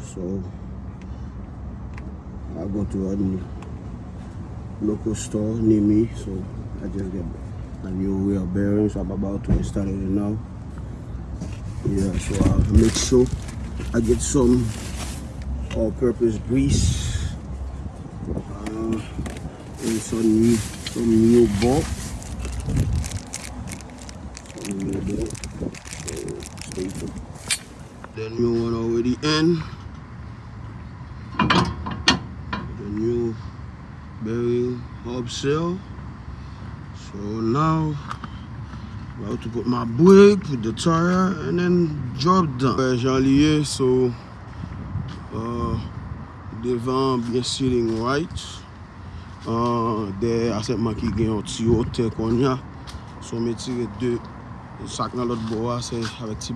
So I go to a local store near me, so I just get a new wheel bearing. So I'm about to install it now. Yeah, so I'll make sure I get some all-purpose grease uh, and some new some new bolt. The new one already in. very upsell so now about to put my brake put the tire and then drop down jan liye so uh, devant, bien sitting right uh, there, de asepman ki gen yon ti yo, te konya so me tire de sak nan lot bo a se avek ti